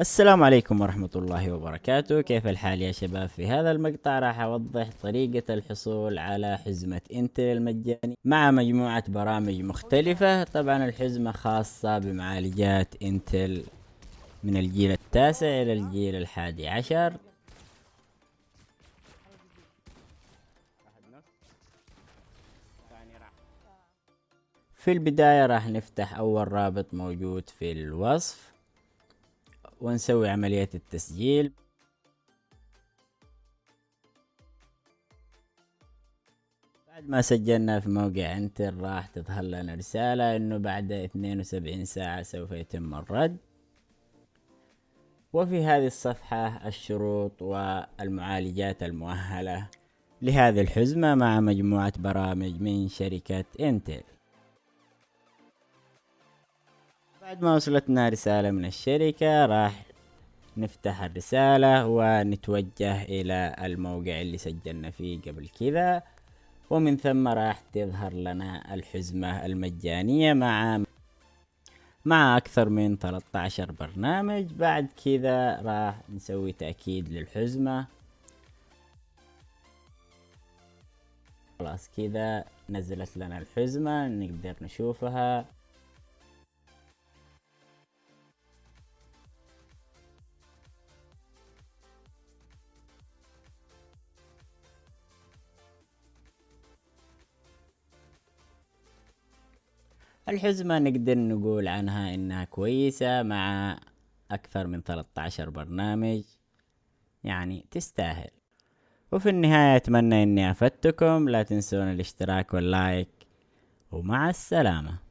السلام عليكم ورحمة الله وبركاته. كيف الحال يا شباب؟ في هذا المقطع راح أوضح طريقة الحصول على حزمة إنتل المجاني مع مجموعة برامج مختلفة. طبعا الحزمة خاصة بمعالجات إنتل من الجيل التاسع إلى الجيل الحادي عشر. في البداية راح نفتح أول رابط موجود في الوصف. ونسوي عملية التسجيل. بعد ما سجلنا في موقع انتر راح تظهر لنا رسالة إنه بعد 72 ساعة سوف يتم الرد. وفي هذه الصفحة الشروط والمعالجات المؤهلة لهذه الحزمة مع مجموعة برامج من شركة انتل بعد ما وصلتنا رسالة من الشركة راح نفتح الرسالة ونتوجه إلى الموقع اللي سجلنا فيه قبل كذا. ومن ثم راح تظهر لنا الحزمة المجانية مع مع أكثر من 13 برنامج. بعد كذا راح نسوي تأكيد للحزمة. خلاص كذا نزلت لنا الحزمة نقدر نشوفها. الحزمة نقدر نقول عنها إنها كويسة مع أكثر من 13 برنامج. يعني تستاهل. وفي النهاية أتمنى إني أفدتكم. لا تنسون الاشتراك واللايك. ومع السلامة.